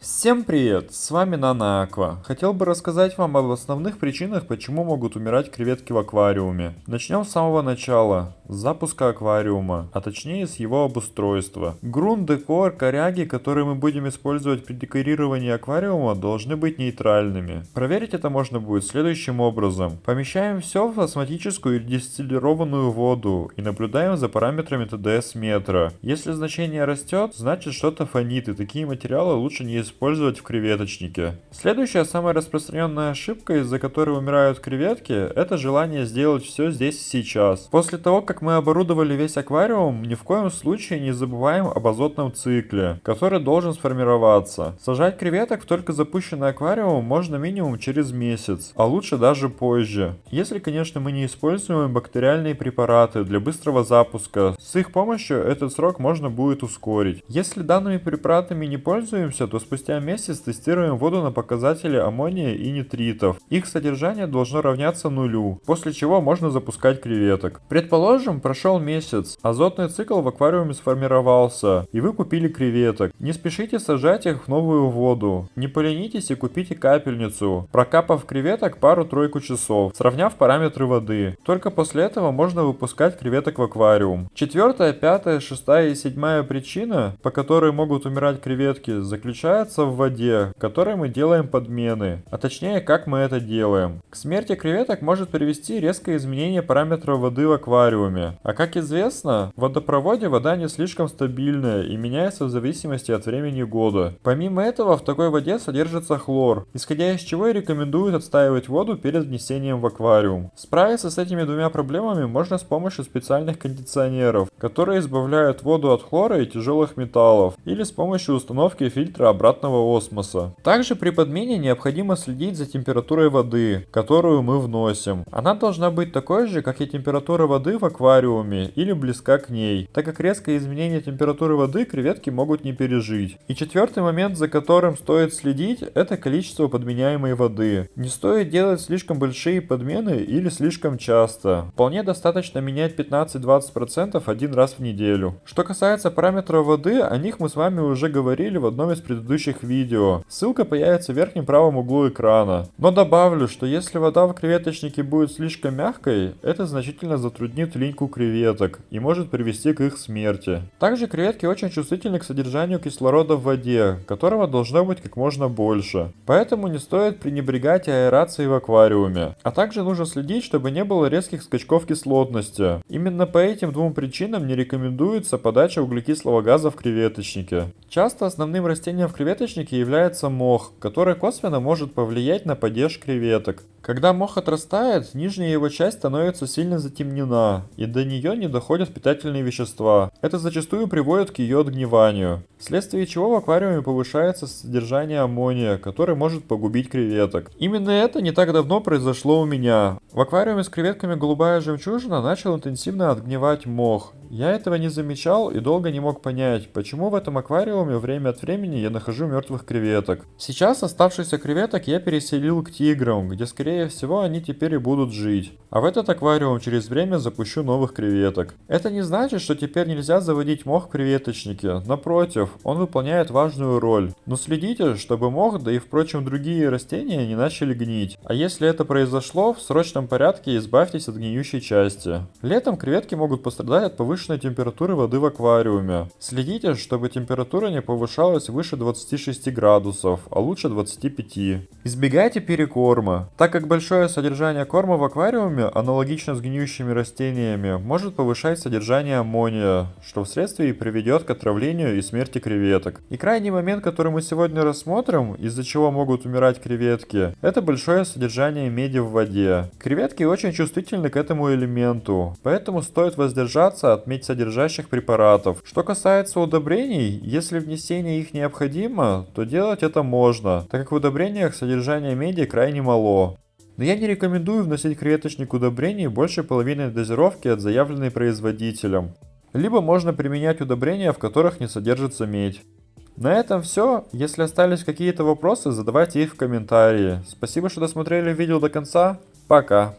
Всем привет, с вами Нана Аква. Хотел бы рассказать вам об основных причинах, почему могут умирать креветки в аквариуме. Начнем с самого начала, с запуска аквариума, а точнее с его обустройства. Грунт, декор, коряги, которые мы будем использовать при декорировании аквариума, должны быть нейтральными. Проверить это можно будет следующим образом. Помещаем все в осмотическую или дистиллированную воду и наблюдаем за параметрами ТДС метра. Если значение растет, значит что-то фонит и такие материалы лучше не использовать использовать в креветочнике. Следующая самая распространенная ошибка, из-за которой умирают креветки, это желание сделать все здесь и сейчас. После того, как мы оборудовали весь аквариум, ни в коем случае не забываем об азотном цикле, который должен сформироваться. Сажать креветок в только запущенный аквариум можно минимум через месяц, а лучше даже позже. Если, конечно, мы не используем бактериальные препараты для быстрого запуска, с их помощью этот срок можно будет ускорить. Если данными препаратами не пользуемся, то спустя Спустя месяц тестируем воду на показатели аммония и нитритов. Их содержание должно равняться нулю, после чего можно запускать креветок. Предположим, прошел месяц, азотный цикл в аквариуме сформировался, и вы купили креветок. Не спешите сажать их в новую воду. Не поленитесь и купите капельницу, прокапав креветок пару-тройку часов, сравняв параметры воды. Только после этого можно выпускать креветок в аквариум. Четвертая, пятая, шестая и седьмая причина, по которой могут умирать креветки, заключается находятся в воде, которой мы делаем подмены, а точнее как мы это делаем. К смерти креветок может привести резкое изменение параметров воды в аквариуме. А как известно, в водопроводе вода не слишком стабильная и меняется в зависимости от времени года. Помимо этого в такой воде содержится хлор, исходя из чего и рекомендуют отстаивать воду перед внесением в аквариум. Справиться с этими двумя проблемами можно с помощью специальных кондиционеров, которые избавляют воду от хлора и тяжелых металлов, или с помощью установки фильтра обратного обратного осмоса. Также при подмене необходимо следить за температурой воды, которую мы вносим. Она должна быть такой же, как и температура воды в аквариуме или близка к ней, так как резкое изменение температуры воды креветки могут не пережить. И четвертый момент, за которым стоит следить, это количество подменяемой воды. Не стоит делать слишком большие подмены или слишком часто. Вполне достаточно менять 15-20% один раз в неделю. Что касается параметров воды, о них мы с вами уже говорили в одном из предыдущих предыдущих видео. Ссылка появится в верхнем правом углу экрана. Но добавлю, что если вода в креветочнике будет слишком мягкой, это значительно затруднит линьку креветок и может привести к их смерти. Также креветки очень чувствительны к содержанию кислорода в воде, которого должно быть как можно больше. Поэтому не стоит пренебрегать аэрацией в аквариуме. А также нужно следить, чтобы не было резких скачков кислотности. Именно по этим двум причинам не рекомендуется подача углекислого газа в креветочнике. Часто основным растением в креветочнике креветочнике является мох, который косвенно может повлиять на падеж креветок. Когда мох отрастает, нижняя его часть становится сильно затемнена, и до нее не доходят питательные вещества. Это зачастую приводит к ее отгниванию, вследствие чего в аквариуме повышается содержание аммония, который может погубить креветок. Именно это не так давно произошло у меня. В аквариуме с креветками голубая жемчужина начал интенсивно отгнивать мох. Я этого не замечал и долго не мог понять, почему в этом аквариуме время от времени я нахожу мертвых креветок. Сейчас оставшихся креветок я переселил к тиграм, где скорее всего они теперь и будут жить. А в этот аквариум через время запущу новых креветок. Это не значит, что теперь нельзя заводить мох в креветочнике. Напротив, он выполняет важную роль. Но следите, чтобы мох, да и впрочем другие растения не начали гнить. А если это произошло, в срочном порядке избавьтесь от гниющей части. Летом креветки могут пострадать от повышенной температуры воды в аквариуме. Следите, чтобы температура не повышалась выше 26 градусов, а лучше 25. Избегайте перекорма. Так как большое содержание корма в аквариуме, аналогично с гниющими растениями, может повышать содержание аммония, что вследствие приведет к отравлению и смерти креветок. И крайний момент, который мы сегодня рассмотрим, из-за чего могут умирать креветки, это большое содержание меди в воде. Креветки очень чувствительны к этому элементу, поэтому стоит воздержаться от медь содержащих препаратов. Что касается удобрений, если внесение их необходимо, то делать это можно, так как в удобрениях содержание меди крайне мало. Но я не рекомендую вносить креветочник удобрений больше половины дозировки от заявленной производителем. Либо можно применять удобрения, в которых не содержится медь. На этом все. Если остались какие-то вопросы, задавайте их в комментарии. Спасибо, что досмотрели видео до конца. Пока.